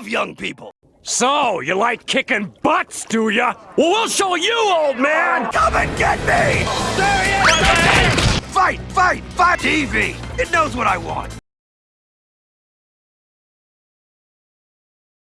love young people. So, you like kicking butts, do ya? Well, we'll show you, old man! Come and get me! There he is! Fight, fight, fight! TV! It knows what I want.